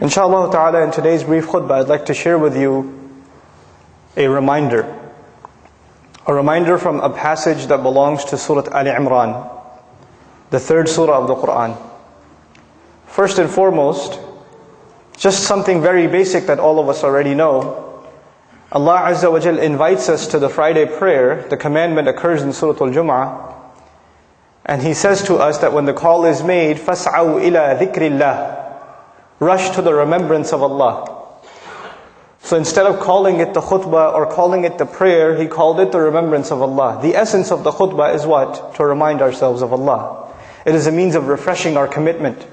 Inshallah ta'ala, in today's brief khutbah, I'd like to share with you a reminder. A reminder from a passage that belongs to Surah Al Imran, the third surah of the Quran. First and foremost, just something very basic that all of us already know. Allah Azza wa Jal invites us to the Friday prayer. The commandment occurs in Surah Al Jum'ah. And He says to us that when the call is made, فَاسْعَوْا إِلَى ذِكْرِ اللَّهِ rush to the remembrance of Allah. So instead of calling it the khutbah or calling it the prayer, he called it the remembrance of Allah. The essence of the khutbah is what? To remind ourselves of Allah. It is a means of refreshing our commitment.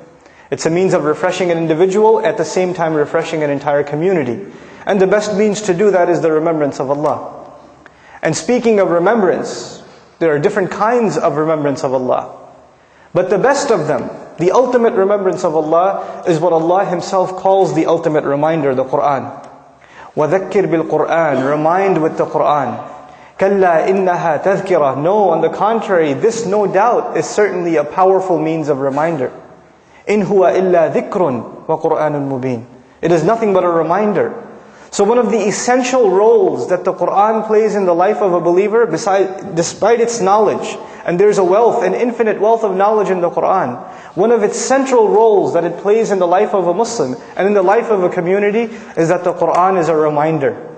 It's a means of refreshing an individual, at the same time refreshing an entire community. And the best means to do that is the remembrance of Allah. And speaking of remembrance, there are different kinds of remembrance of Allah. But the best of them, the ultimate remembrance of Allah is what Allah Himself calls the ultimate reminder, the Quran. وَذَكِّرْ بِالْقُرْآنِ Remind with the Quran. كَلَّا إِنَّهَا تَذْكِرَةٌ No, on the contrary, this no doubt is certainly a powerful means of reminder. إِنْ هُوَ إِلَّا ذِكْرٌ وَقُرْآنٌ مُبِينٌ It is nothing but a reminder. So one of the essential roles that the Quran plays in the life of a believer, beside, despite its knowledge, and there's a wealth, an infinite wealth of knowledge in the Quran. One of its central roles that it plays in the life of a Muslim and in the life of a community is that the Quran is a reminder.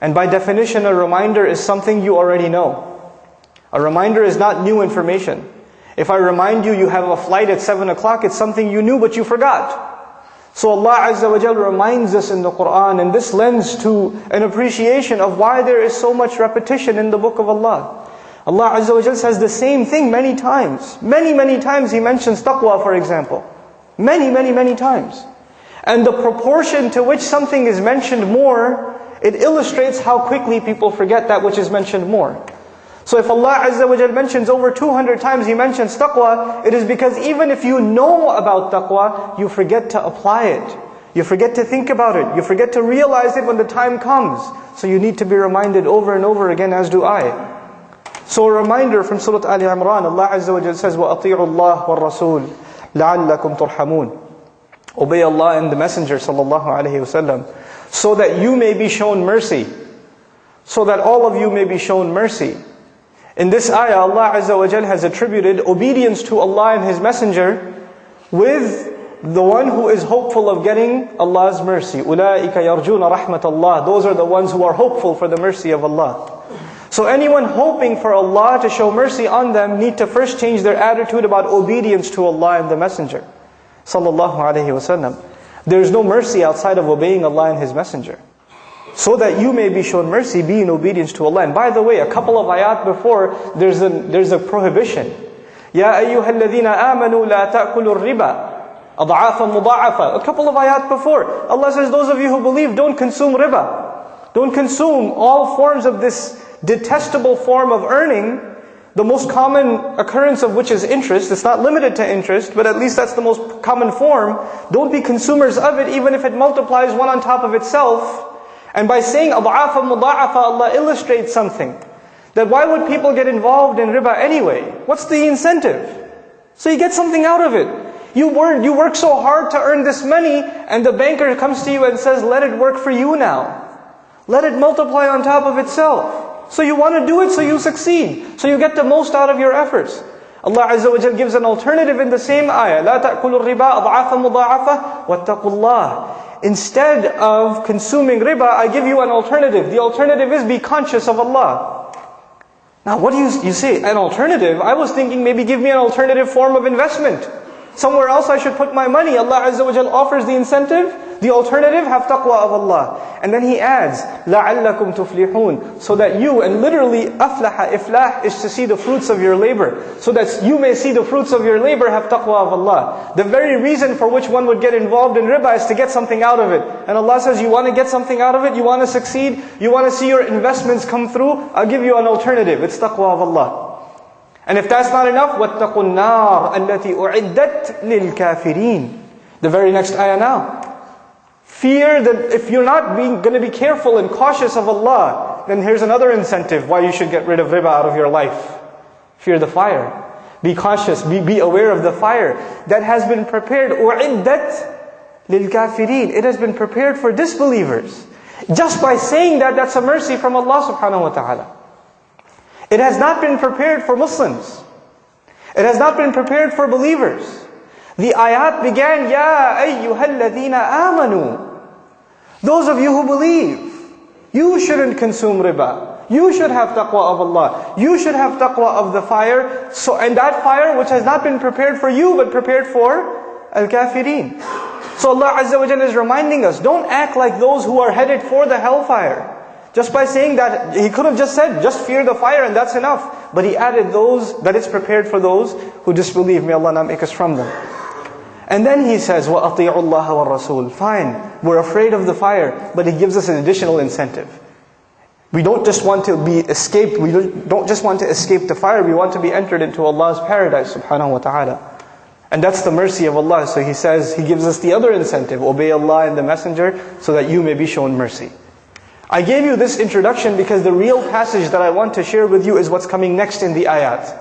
And by definition, a reminder is something you already know. A reminder is not new information. If I remind you you have a flight at 7 o'clock, it's something you knew but you forgot. So Allah Azza wa Jal reminds us in the Quran, and this lends to an appreciation of why there is so much repetition in the book of Allah. Allah Azza wa Jal says the same thing many times. Many, many times He mentions taqwa, for example. Many, many, many times. And the proportion to which something is mentioned more, it illustrates how quickly people forget that which is mentioned more. So if Allah Azza wa Jal mentions over 200 times He mentions taqwa, it is because even if you know about taqwa, you forget to apply it. You forget to think about it. You forget to realize it when the time comes. So you need to be reminded over and over again, as do I. So a reminder from Surah Al Imran, Allah Azza wa Jalla says, وَأَطِيعُوا اللَّهِ وَالرَّسُولِ لَعَلَّكُمْ تُرْحَمُونَ Obey Allah and the Messenger sallallahu alaihi wasallam, so that you may be shown mercy, so that all of you may be shown mercy. In this ayah, Allah Azza wa Jalla has attributed obedience to Allah and His Messenger with the one who is hopeful of getting Allah's mercy. أُولَٰئِكَ يَرْجُونَ رَحْمَةَ اللَّهِ Those are the ones who are hopeful for the mercy of Allah. So anyone hoping for Allah to show mercy on them need to first change their attitude about obedience to Allah and the Messenger. Sallallahu Alaihi Wasallam. There is no mercy outside of obeying Allah and His Messenger. So that you may be shown mercy, be in obedience to Allah. And by the way, a couple of ayat before, there's a, there's a prohibition. Ya ayyuha alladhina amanu la ta'kulu riba. Ad'afa. A couple of ayat before. Allah says, those of you who believe, don't consume riba. Don't consume all forms of this detestable form of earning, the most common occurrence of which is interest. It's not limited to interest, but at least that's the most common form. Don't be consumers of it, even if it multiplies one on top of itself. And by saying ad'afa mudha'afa, Allah illustrates something. That why would people get involved in riba anyway? What's the incentive? So you get something out of it. You work, you work so hard to earn this money, and the banker comes to you and says, let it work for you now. Let it multiply on top of itself. So you want to do it so you succeed. So you get the most out of your efforts. Allah Azza wa Jal gives an alternative in the same ayah. لا تأكلوا الربا أضعافا مضاعفة واتقوا الله. Instead of consuming riba, I give you an alternative. The alternative is be conscious of Allah. Now what do you, you say? An alternative? I was thinking maybe give me an alternative form of investment. Somewhere else I should put my money. Allah Azza wa Jal offers the incentive. The alternative, have taqwa of Allah. And then he adds, لَعَلَّكُمْ تُفْلِحُونَ So that you, and literally, أَفْلَحَ Iflah is to see the fruits of your labor. So that you may see the fruits of your labor, have taqwa of Allah. The very reason for which one would get involved in riba is to get something out of it. And Allah says, you want to get something out of it? You want to succeed? You want to see your investments come through? I'll give you an alternative. It's taqwa of Allah. And if that's not enough, وَاتَّقُوا النَّارَ الَّتِي أُعِدَّتْ لِلْكَافِرِينَ The very next ayah now. Fear that if you're not being, going to be careful and cautious of Allah, then here's another incentive why you should get rid of riba out of your life. Fear the fire. Be cautious, be, be aware of the fire that has been prepared. أُعِدَّتْ لِلْكَافِرِينَ It has been prepared for disbelievers. Just by saying that, that's a mercy from Allah subhanahu wa ta'ala. It has not been prepared for Muslims. It has not been prepared for believers. The ayat began, Ya ayyuhalladhina amanu. those of you who believe, you shouldn't consume riba. You should have taqwa of Allah. You should have taqwa of the fire. So, and that fire which has not been prepared for you, but prepared for al-kafirin. So Allah Azza wa is reminding us, don't act like those who are headed for the hellfire. Just by saying that, He could have just said, just fear the fire and that's enough. But He added those, that it's prepared for those who disbelieve. May Allah not make us from them. And then He says, وَأَطِيعُوا اللَّهَ وَالرَّسُولِ Fine, we're afraid of the fire, but He gives us an additional incentive. We don't just want to be escaped, we don't just want to escape the fire, we want to be entered into Allah's paradise subhanahu wa ta'ala. And that's the mercy of Allah. So He says, He gives us the other incentive, obey Allah and the Messenger, so that you may be shown mercy. I gave you this introduction because the real passage that I want to share with you is what's coming next in the ayat.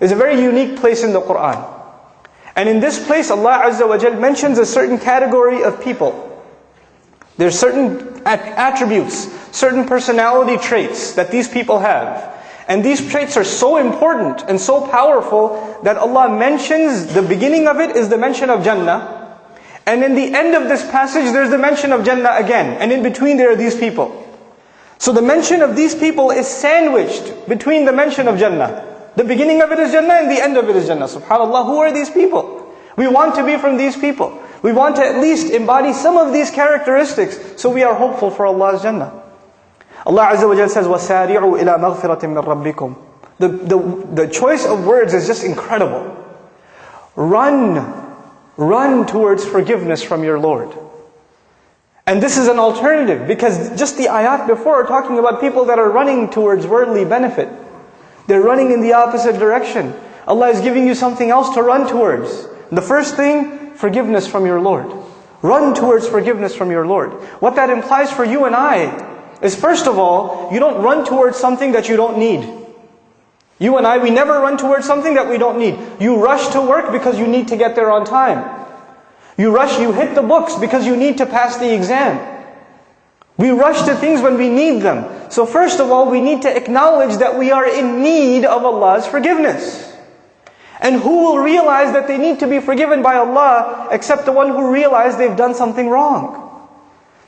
It's a very unique place in the Quran. And in this place, Allah Azza wa Jal mentions a certain category of people. There's certain attributes, certain personality traits that these people have. And these traits are so important and so powerful that Allah mentions, the beginning of it is the mention of Jannah. And in the end of this passage, there's the mention of Jannah again. And in between there are these people. So the mention of these people is sandwiched between the mention of Jannah. The beginning of it is Jannah and the end of it is Jannah. SubhanAllah, who are these people? We want to be from these people. We want to at least embody some of these characteristics so we are hopeful for Allah's Jannah. Allah Azza wa Jalla says, وَسَارِعُوا إِلَى مَغْفِرَةٍ مِّن رَبِّكُمْ the, the, the choice of words is just incredible. Run Run towards forgiveness from your Lord. And this is an alternative because just the ayat before are talking about people that are running towards worldly benefit. They're running in the opposite direction. Allah is giving you something else to run towards. The first thing, forgiveness from your Lord. Run towards forgiveness from your Lord. What that implies for you and I is first of all, you don't run towards something that you don't need. You and I, we never run towards something that we don't need. You rush to work because you need to get there on time. You rush, you hit the books because you need to pass the exam. We rush to things when we need them. So first of all, we need to acknowledge that we are in need of Allah's forgiveness. And who will realize that they need to be forgiven by Allah except the one who realized they've done something wrong?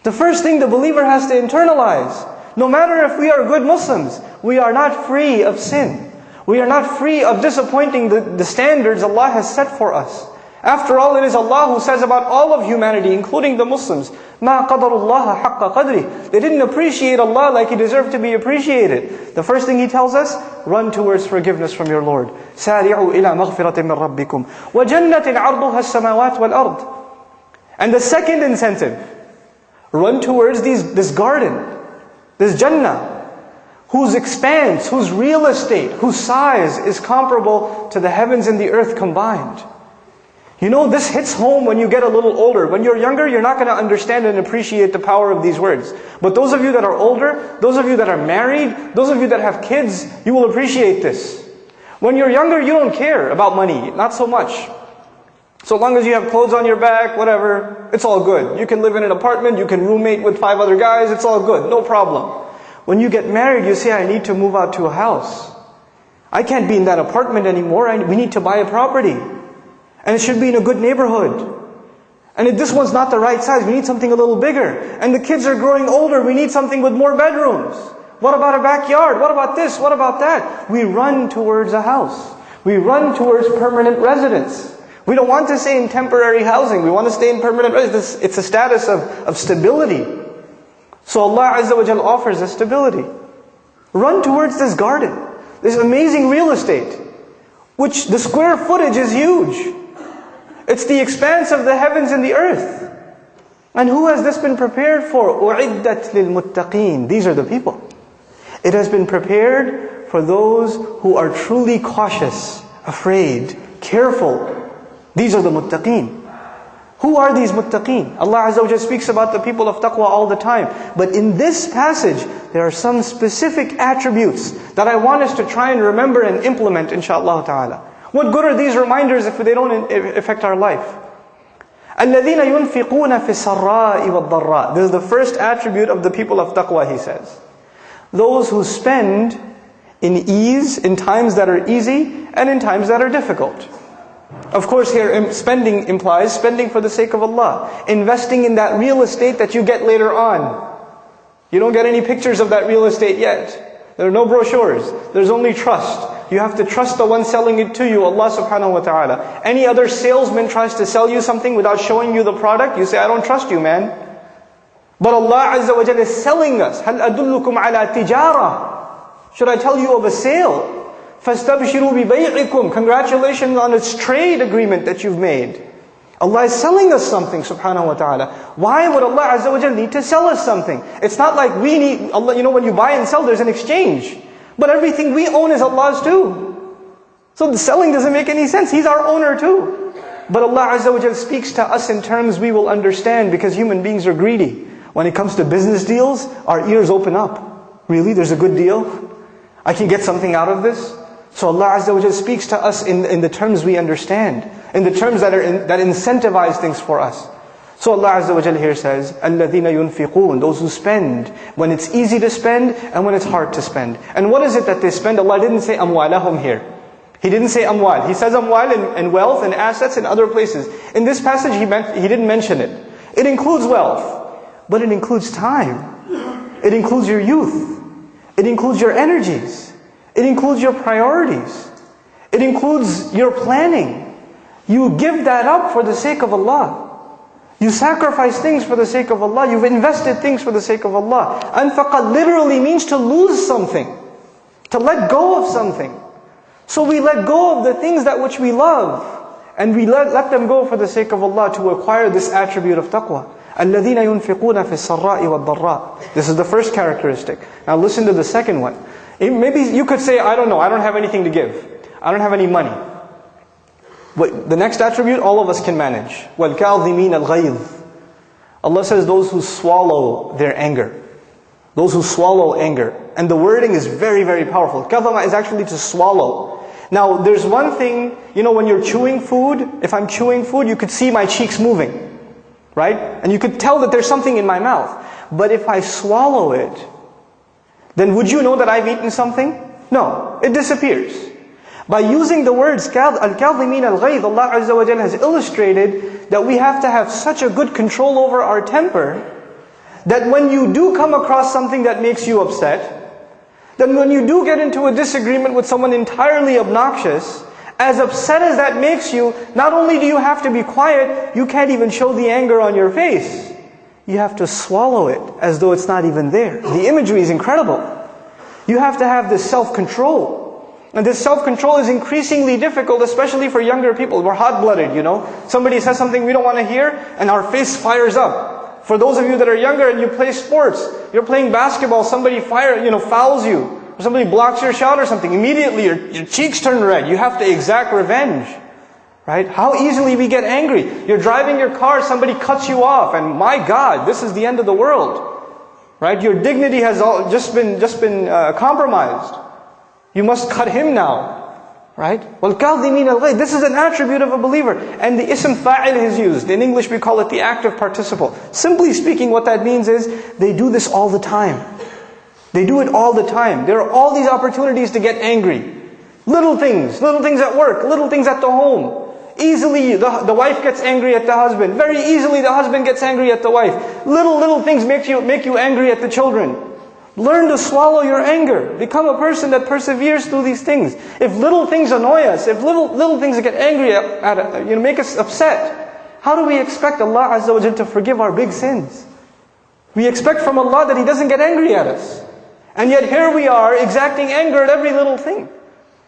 The first thing the believer has to internalize, no matter if we are good Muslims, we are not free of sin. We are not free of disappointing the, the standards Allah has set for us. After all, it is Allah who says about all of humanity, including the Muslims, Ma haqqa qadri. They didn't appreciate Allah like He deserved to be appreciated. The first thing He tells us, run towards forgiveness from your Lord. Sari'u ila maghfiratin min rabbikum. Wa jannatin arduha samawat wal ard. And the second incentive, run towards these, this garden, this Jannah, whose expanse, whose real estate, whose size is comparable to the heavens and the earth combined. You know, this hits home when you get a little older. When you're younger, you're not going to understand and appreciate the power of these words. But those of you that are older, those of you that are married, those of you that have kids, you will appreciate this. When you're younger, you don't care about money, not so much. So long as you have clothes on your back, whatever, it's all good. You can live in an apartment, you can roommate with five other guys, it's all good, no problem. When you get married, you say, I need to move out to a house. I can't be in that apartment anymore. I, we need to buy a property. And it should be in a good neighborhood. And if this one's not the right size, we need something a little bigger. And the kids are growing older, we need something with more bedrooms. What about a backyard? What about this? What about that? We run towards a house. We run towards permanent residence. We don't want to stay in temporary housing. We want to stay in permanent residence. It's a status of, of stability. So Allah Azza wa Jal offers us stability. Run towards this garden, this amazing real estate, which the square footage is huge. It's the expanse of the heavens and the earth. And who has this been prepared for? أُعِدَّتْ لِلْمُتَّقِينَ These are the people. It has been prepared for those who are truly cautious, afraid, careful. These are the muttaqeen. Who are these muttaqeen? Allah Azza wa speaks about the people of taqwa all the time. But in this passage, there are some specific attributes that I want us to try and remember and implement inshaAllah ta'ala. What good are these reminders if they don't affect our life? الَّذِينَ يُنْفِقُونَ فِي السَّرَّاءِ وَالضَّرَّاءِ This is the first attribute of the people of taqwa, he says. Those who spend in ease, in times that are easy, and in times that are difficult. Of course, here spending implies spending for the sake of Allah, investing in that real estate that you get later on. You don't get any pictures of that real estate yet. There are no brochures. There's only trust. You have to trust the one selling it to you, Allah subhanahu wa ta'ala. Any other salesman tries to sell you something without showing you the product, you say, I don't trust you, man. But Allah Azza wa Jalla is selling us. هَلْ أَدُلُّكُمْ عَلَى تِجَارَةٍ Should I tell you of a sale? فَاسْتَبْشِرُوا بِبَيْعِكُمْ Congratulations on its trade agreement that you've made. Allah is selling us something, subhanahu wa ta'ala. Why would Allah Azza wa Jalla need to sell us something? It's not like we need, Allah, you know, when you buy and sell, there's an exchange. But everything we own is Allah's too. So the selling doesn't make any sense. He's our owner too. But Allah Azza wa Jalla speaks to us in terms we will understand because human beings are greedy. When it comes to business deals, our ears open up. Really? There's a good deal? I can get something out of this? So Allah Azza wa speaks to us in, in the terms we understand, in the terms that, are in, that incentivize things for us. So Allah Azza wa here says, الَّذِينَ يُنْفِقُونَ Those who spend when it's easy to spend and when it's hard to spend. And what is it that they spend? Allah didn't say amwalahum here. He didn't say amwal. He says amwal and, and wealth and assets in other places. In this passage, he, meant, he didn't mention it. It includes wealth, but it includes time. It includes your youth. It includes your energies. It includes your priorities. It includes your planning. You give that up for the sake of Allah. You sacrifice things for the sake of Allah. You've invested things for the sake of Allah. Anfaqa literally means to lose something. To let go of something. So we let go of the things that which we love. And we let, let them go for the sake of Allah to acquire this attribute of taqwa. الَّذِينَ يُنْفِقُونَ فِي السَّرَّاءِ وَالضَّرَّاءِ This is the first characteristic. Now listen to the second one. Maybe you could say, I don't know, I don't have anything to give. I don't have any money. But the next attribute, all of us can manage. وَالْكَاظِمِينَ الْغَيْظِ Allah says those who swallow their anger. Those who swallow anger. And the wording is very, very powerful. Kadhama is actually to swallow. Now, there's one thing, you know, when you're chewing food, if I'm chewing food, you could see my cheeks moving. Right? And you could tell that there's something in my mouth. But if I swallow it, then would you know that I've eaten something? No, it disappears. By using the words al-kadhimin al-ghayth, Allah Azza wa has illustrated that we have to have such a good control over our temper that when you do come across something that makes you upset, then when you do get into a disagreement with someone entirely obnoxious, as upset as that makes you, not only do you have to be quiet, you can't even show the anger on your face you have to swallow it as though it's not even there. The imagery is incredible. You have to have this self-control. And this self-control is increasingly difficult, especially for younger people. We're hot-blooded, you know. Somebody says something we don't want to hear, and our face fires up. For those of you that are younger and you play sports, you're playing basketball, somebody fire, you know, fouls you, or somebody blocks your shot or something, immediately your, your cheeks turn red. You have to exact revenge. Right? How easily we get angry. You're driving your car, somebody cuts you off, and my God, this is the end of the world. Right? Your dignity has all, just been, just been uh, compromised. You must cut him now. Right? Well, This is an attribute of a believer. And the ism fa'il is used. In English we call it the active participle. Simply speaking, what that means is they do this all the time. They do it all the time. There are all these opportunities to get angry. Little things, little things at work, little things at the home. Easily the, the wife gets angry at the husband. Very easily the husband gets angry at the wife. Little, little things make you, make you angry at the children. Learn to swallow your anger. Become a person that perseveres through these things. If little things annoy us, if little, little things get angry at, at you know, make us upset, how do we expect Allah Azza wa to forgive our big sins? We expect from Allah that He doesn't get angry at us. And yet here we are exacting anger at every little thing.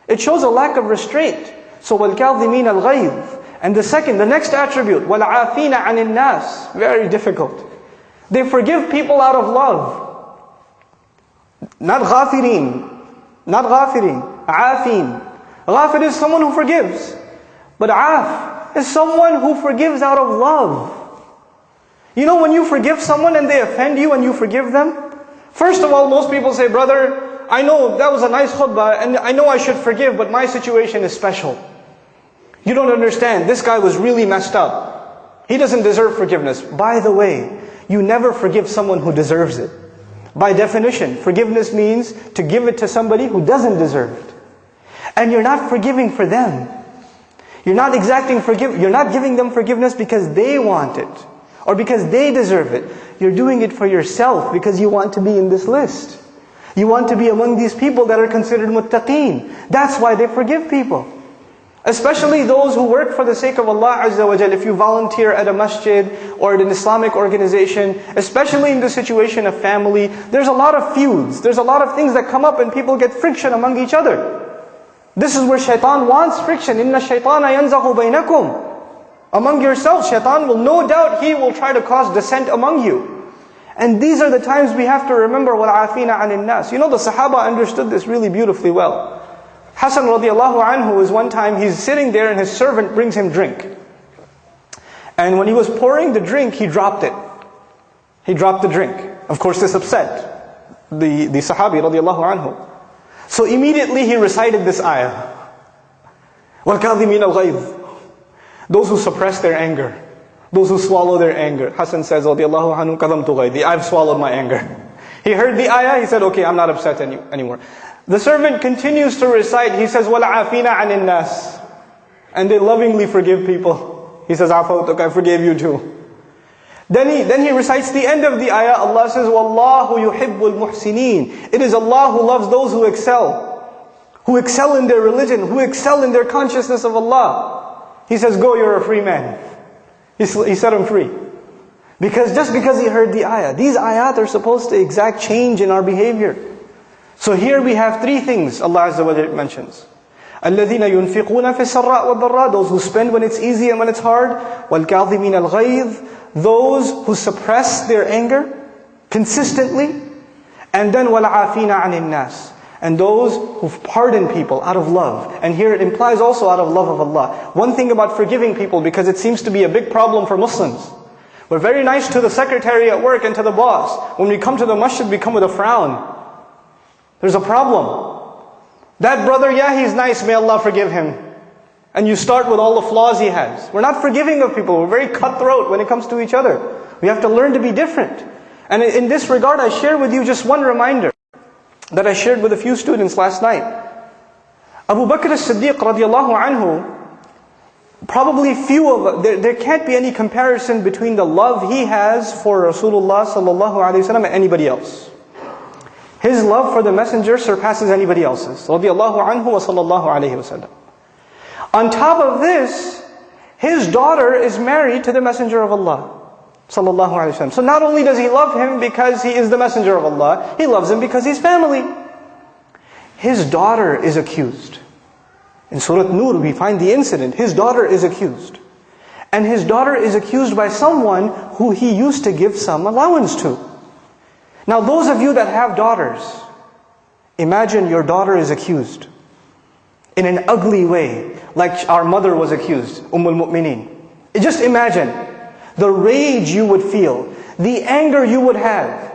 It shows a lack of restraint. So وَالْكَاظِمِينَ الْغَيْظِ And the second, the next attribute, وَالْعَافِينَ عَنِ النَّاسِ Very difficult. They forgive people out of love. Not ghafirin. Not ghafirin. Afin. Ghafir is someone who forgives. But af is someone who forgives out of love. You know when you forgive someone and they offend you and you forgive them? First of all, most people say, brother, I know that was a nice khutbah and I know I should forgive, but my situation is special. You don't understand. This guy was really messed up. He doesn't deserve forgiveness. By the way, you never forgive someone who deserves it. By definition, forgiveness means to give it to somebody who doesn't deserve it. And you're not forgiving for them. You're not exacting forgive you're not giving them forgiveness because they want it or because they deserve it. You're doing it for yourself because you want to be in this list. You want to be among these people that are considered muttaqeen. That's why they forgive people. Especially those who work for the sake of Allah Azza wa Jal. If you volunteer at a masjid or at an Islamic organization, especially in the situation of family, there's a lot of feuds. There's a lot of things that come up and people get friction among each other. This is where shaitan wants friction. Inna shaitana yanzahu bainakum. Among yourselves, shaitan will no doubt, he will try to cause dissent among you. And these are the times we have to remember what afina anin nas. You know the Sahaba understood this really beautifully well. Hassan radiallahu anhu was one time, he's sitting there and his servant brings him drink. And when he was pouring the drink, he dropped it. He dropped the drink. Of course, this upset the, the Sahabi radiallahu anhu. So immediately he recited this ayah. وَالْكَاظِمِينَ الْغَيْظِ Those who suppress their anger. Those who swallow their anger. Hassan says, radiallahu anhu, كَظَمْتُ غَيْظِ I've swallowed my anger. He heard the ayah, he said, okay, I'm not upset any, anymore. The servant continues to recite, he says, وَالْعَافِينَ عَنِ النَّاسِ And they lovingly forgive people. He says, عَفَوْتُكَ, I forgave you too. Then he, then he recites the end of the ayah, Allah says, وَاللَّهُ يُحِبُّ الْمُحْسِنِينَ It is Allah who loves those who excel. Who excel in their religion, who excel in their consciousness of Allah. He says, go, you're a free man. He, he set him free. Because just because he heard the ayah, these ayat are supposed to exact change in our behavior. So here we have three things Allah Azza wa mentions. الذين ينفقون في السراء والضراء Those who spend when it's easy and when it's hard. والكاظمين الغيظ Those who suppress their anger consistently. And then وَالْعَافِينَ عَنِ النَّاسِ and those who pardon people out of love. And here it implies also out of love of Allah. One thing about forgiving people, because it seems to be a big problem for Muslims. We're very nice to the secretary at work and to the boss. When we come to the masjid, we come with a frown. There's a problem. That brother, yeah, he's nice, may Allah forgive him. And you start with all the flaws he has. We're not forgiving of people. We're very cutthroat when it comes to each other. We have to learn to be different. And in this regard, I share with you just one reminder that I shared with a few students last night. Abu Bakr as-Siddiq radiallahu anhu, probably few of, there, there can't be any comparison between the love he has for Rasulullah sallallahu alayhi wasallam and anybody else. His love for the messenger surpasses anybody else's. Anhu wa sallallahu alayhi wasallam. On top of this, his daughter is married to the Messenger of Allah. Sallallahu Wasallam. So not only does he love him because he is the Messenger of Allah, he loves him because he's family. His daughter is accused. In Surah Nur, we find the incident. His daughter is accused. And his daughter is accused by someone who he used to give some allowance to. Now, those of you that have daughters, imagine your daughter is accused in an ugly way, like our mother was accused, Umm al-Mu'mineen. Just imagine the rage you would feel, the anger you would have.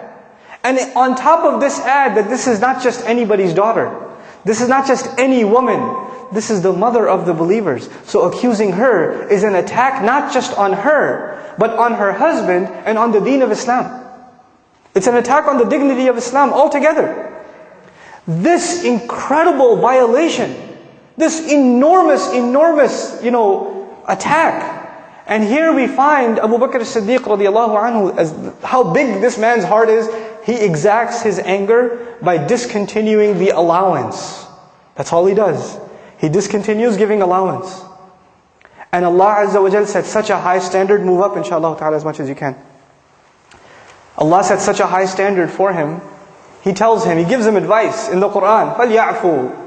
And on top of this add that this is not just anybody's daughter. This is not just any woman. This is the mother of the believers. So accusing her is an attack not just on her, but on her husband and on the deen of Islam. It's an attack on the dignity of Islam altogether. This incredible violation this enormous, enormous, you know, attack. And here we find Abu Bakr as-Siddiq radiallahu anhu, as how big this man's heart is, he exacts his anger by discontinuing the allowance. That's all he does. He discontinues giving allowance. And Allah Azza wa set such a high standard, move up inshallah ta'ala as much as you can. Allah set such a high standard for him. He tells him, He gives him advice in the Quran, فَلْيَعْفُوا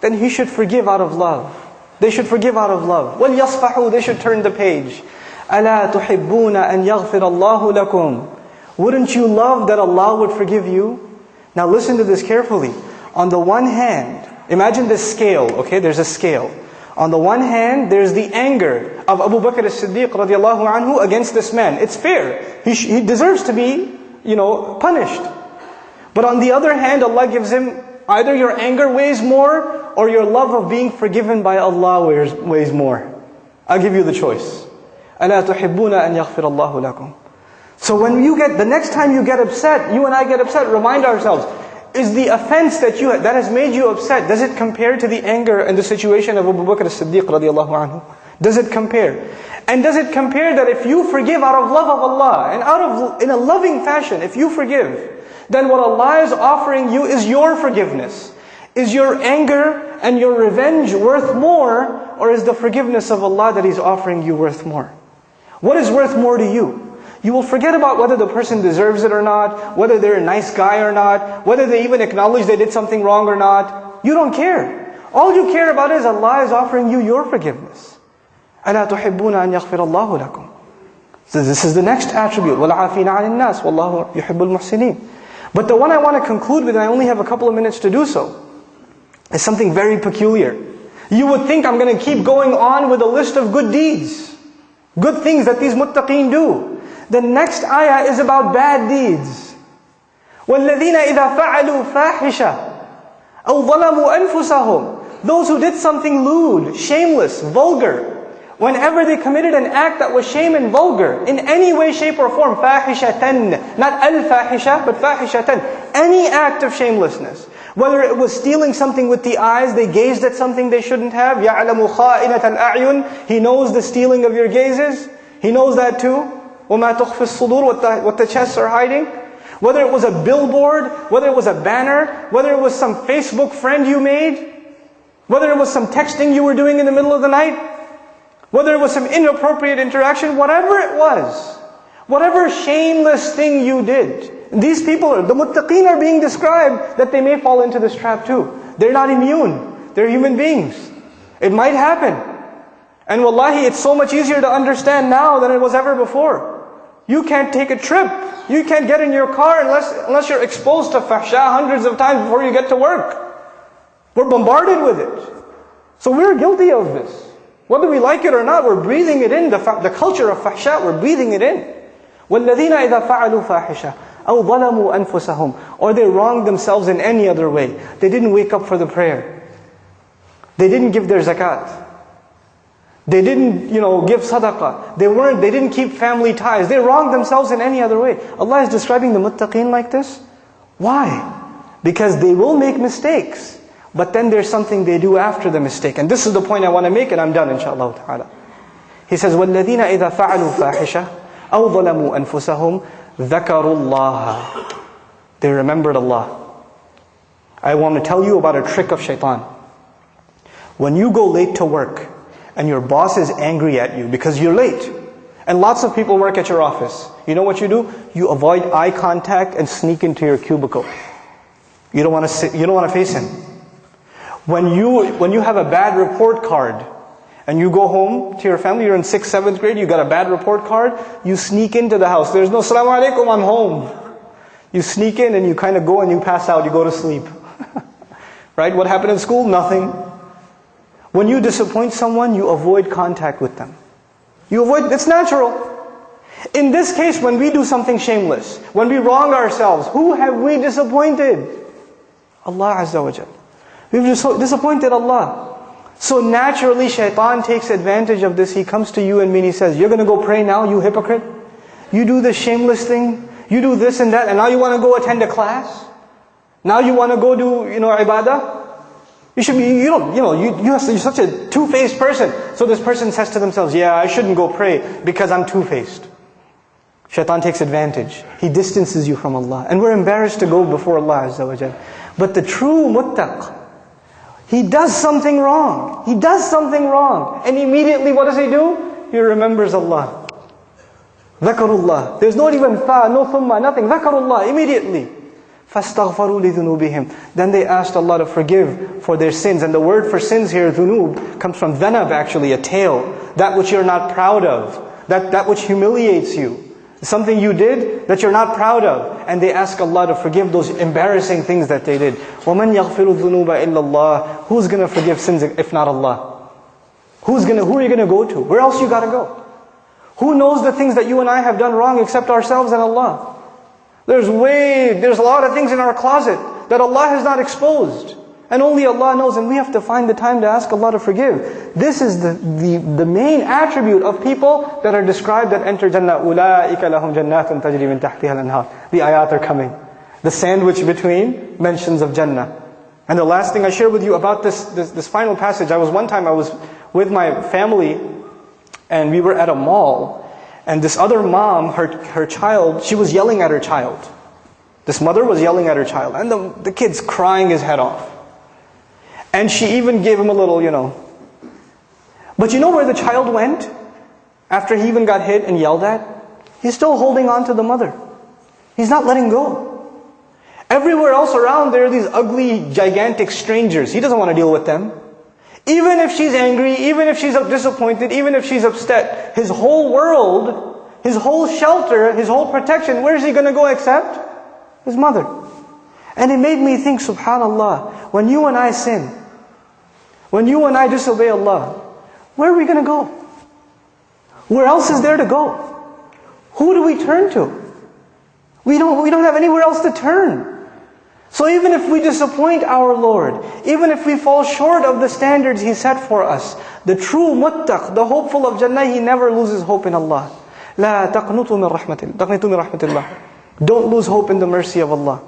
then he should forgive out of love. They should forgive out of love. وَلْيَصْفَحُوا They should turn the page. أَلَا تُحِبُّونَ أَنْ يَغْفِرَ اللَّهُ لَكُمْ Wouldn't you love that Allah would forgive you? Now listen to this carefully. On the one hand, imagine this scale, okay? There's a scale. On the one hand, there's the anger of Abu Bakr as-Siddiq radiallahu anhu against this man. It's fair. He, he deserves to be, you know, punished. But on the other hand, Allah gives him Either your anger weighs more or your love of being forgiven by Allah weighs, weighs more. I'll give you the choice. أَلَا تُحِبُّونَ أَن يَغْفِرَ اللَّهُ لَكُمْ So when you get, the next time you get upset, you and I get upset, remind ourselves, is the offense that you that has made you upset, does it compare to the anger and the situation of Abu Bakr as-Siddiq radiallahu anhu? Does it compare? And does it compare that if you forgive out of love of Allah and out of in a loving fashion, if you forgive, then what Allah is offering you is your forgiveness. Is your anger and your revenge worth more, or is the forgiveness of Allah that He's offering you worth more? What is worth more to you? You will forget about whether the person deserves it or not, whether they're a nice guy or not, whether they even acknowledge they did something wrong or not. You don't care. All you care about is Allah is offering you your forgiveness. أَلَا تُحِبُّونَ أَن يَغْفِرَ اللَّهُ لَكُمْ So this is the next attribute. وَالْعَافِينَ عَنِ النَّاسِ وَاللَّهُ يُحِبُّ الْمُحْسِنِينَ But the one I want to conclude with, and I only have a couple of minutes to do so, is something very peculiar. You would think I'm going to keep going on with a list of good deeds, good things that these muttaqeen do. The next ayah is about bad deeds. وَالَّذِينَ إِذَا فَعَلُوا فَاحِشَةً أَوْ ظَلَمُوا أَنفُسَهُمْ Those who did something lewd, shameless, vulgar, Whenever they committed an act that was shame and vulgar, in any way, shape, or form, fahishatan, not al-fahisha, but fahishatan, any act of shamelessness. Whether it was stealing something with the eyes, they gazed at something they shouldn't have, يَعْلَمُ خَائِنَةَ الْأَعْيُنِ He knows the stealing of your gazes. He knows that too. وَمَا تُخْفِ الصُّدُورِ what the, what the chests are hiding. Whether it was a billboard, whether it was a banner, whether it was some Facebook friend you made, whether it was some texting you were doing in the middle of the night, whether it was some inappropriate interaction, whatever it was, whatever shameless thing you did, these people, the muttaqeen are being described that they may fall into this trap too. They're not immune. They're human beings. It might happen. And wallahi, it's so much easier to understand now than it was ever before. You can't take a trip. You can't get in your car unless, unless you're exposed to fahsha hundreds of times before you get to work. We're bombarded with it. So we're guilty of this. Whether we like it or not, we're breathing it in. The, the culture of fahsha, we're breathing it in. وَالَّذِينَ إِذَا فَعَلُوا فَاحِشَةً أَوْ ظَلَمُوا أَنفُسَهُمْ Or they wronged themselves in any other way. They didn't wake up for the prayer. They didn't give their zakat. They didn't, you know, give sadaqah. They weren't, they didn't keep family ties. They wronged themselves in any other way. Allah is describing the muttaqeen like this. Why? Because they will make mistakes. But then there's something they do after the mistake. And this is the point I want to make and I'm done inshallah ta'ala. He says, وَالَّذِينَ إِذَا فَعَلُوا فَاحِشَةً أَوْ ظَلَمُوا أَنفُسَهُمْ ذَكَرُوا اللَّهَ They remembered Allah. I want to tell you about a trick of shaitan. When you go late to work and your boss is angry at you because you're late, and lots of people work at your office, you know what you do? You avoid eye contact and sneak into your cubicle. You don't want to sit, you don't want to face him. When you, when you have a bad report card and you go home to your family, you're in 6th, 7th grade, you got a bad report card, you sneak into the house. There's no salaam alaikum, I'm home. You sneak in and you kind of go and you pass out, you go to sleep. right? What happened in school? Nothing. When you disappoint someone, you avoid contact with them. You avoid, it's natural. In this case, when we do something shameless, when we wrong ourselves, who have we disappointed? Allah Azza wa Jalla. We've disappointed Allah. So naturally, shaitan takes advantage of this. He comes to you and me and he says, You're going to go pray now, you hypocrite? You do this shameless thing, you do this and that, and now you want to go attend a class? Now you want to go do, you know, ibadah? You should be, you don't, you know, you, you you're such a two-faced person. So this person says to themselves, yeah, I shouldn't go pray because I'm two-faced. Shaitan takes advantage. He distances you from Allah. And we're embarrassed to go before Allah Azza wa But the true muttaq, he does something wrong. He does something wrong. And immediately what does he do? He remembers Allah. Dhakarullah. There's not even fa, no thumma, nothing. Dhakarullah, immediately. فَاسْتَغْفَرُوا لِذُنُوبِهِمْ Then they asked Allah to forgive for their sins. And the word for sins here, dhunub, comes from dhanab actually, a tail. That which you're not proud of. That, that which humiliates you. Something you did that you're not proud of. And they ask Allah to forgive those embarrassing things that they did. وَمَنْ يَغْفِرُ الذُّنُوبَ إِلَّا اللَّهِ Who's going to forgive sins if not Allah? Who's gonna, who are you going to go to? Where else you got to go? Who knows the things that you and I have done wrong except ourselves and Allah? There's way, there's a lot of things in our closet that Allah has not exposed. And only Allah knows, and we have to find the time to ask Allah to forgive. This is the, the, the main attribute of people that are described that enter Jannah. أُولَٰئِكَ لَهُمْ جَنَّاتٌ تَجْرِي مِنْ تَحْتِهَا الْأَنْهَارِ The ayat are coming. The sandwich between mentions of Jannah. And the last thing I share with you about this, this, this final passage, I was one time, I was with my family, and we were at a mall, and this other mom, her, her child, she was yelling at her child. This mother was yelling at her child, and the, the kid's crying his head off. And she even gave him a little, you know. But you know where the child went? After he even got hit and yelled at? He's still holding on to the mother. He's not letting go. Everywhere else around, there are these ugly, gigantic strangers. He doesn't want to deal with them. Even if she's angry, even if she's disappointed, even if she's upset, his whole world, his whole shelter, his whole protection, where is he going to go except? His mother. And it made me think, subhanAllah, when you and I sin, when you and I disobey Allah, where are we going to go? Where else is there to go? Who do we turn to? We don't, we don't have anywhere else to turn. So even if we disappoint our Lord, even if we fall short of the standards He set for us, the true muttaq, the hopeful of Jannah, he never loses hope in Allah. لا تقنطوا من رحمة تقنطوا من رحمة الله. Don't lose hope in the mercy of Allah.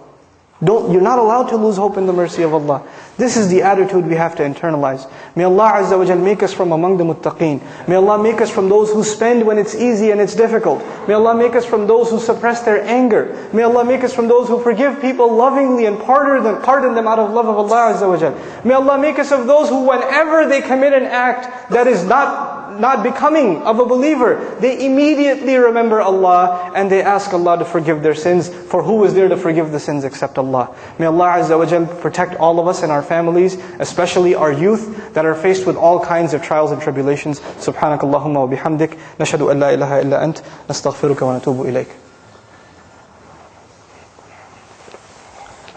Don't, you're not allowed to lose hope in the mercy of Allah. This is the attitude we have to internalize. May Allah Azza wa Jal make us from among the muttaqeen. May Allah make us from those who spend when it's easy and it's difficult. May Allah make us from those who suppress their anger. May Allah make us from those who forgive people lovingly and pardon them, pardon them out of love of Allah Azza wa Jal. May Allah make us of those who whenever they commit an act that is not not becoming of a believer, they immediately remember Allah and they ask Allah to forgive their sins. For who is there to forgive the sins except Allah? May Allah Azza wa Jal protect all of us and our families, especially our youth that are faced with all kinds of trials and tribulations. سبحانك اللهم وبحمدك نشهد أن لا إله إلا أنت نستغفرك ونتوب إليك.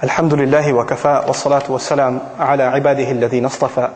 الحمد لله وكفى والصلاة والسلام على عباده الذين اصطفى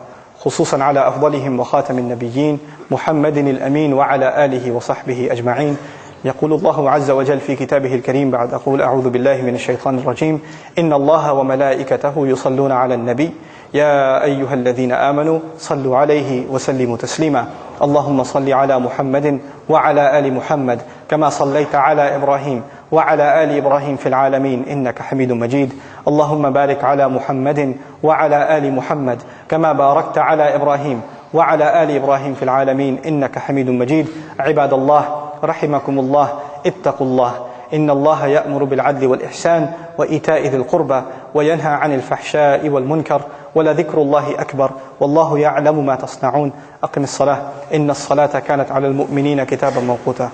خصوصا على أفضلهم وخاتم النبيين محمد الأمين وعلى آله وصحبه أجمعين. يقول الله عز وجل في كتابه الكريم بعد أقول أعوذ بالله من الشيطان الرجيم. إن الله وملائكته يصلون على النبي. يا أيها الذين آمنوا صلوا عليه وسلموا تسليما. اللهم صل على محمد وعلى آل محمد كما صليت على إبراهيم. وعلى آل إبراهيم في العالمين إنك حميد مجيد. اللهم بارك على محمد وعلى آل محمد كما باركت على إبراهيم وعلى آل إبراهيم في العالمين إنك حميد مجيد. عباد الله رحمكم الله اتقوا الله. إن الله يأمر بالعدل والإحسان وإيتاء ذي القربى وينهى عن الفحشاء والمنكر ولذكر الله أكبر والله يعلم ما تصنعون. أقم الصلاة. إن الصلاة كانت على المؤمنين كتابا موقوتا.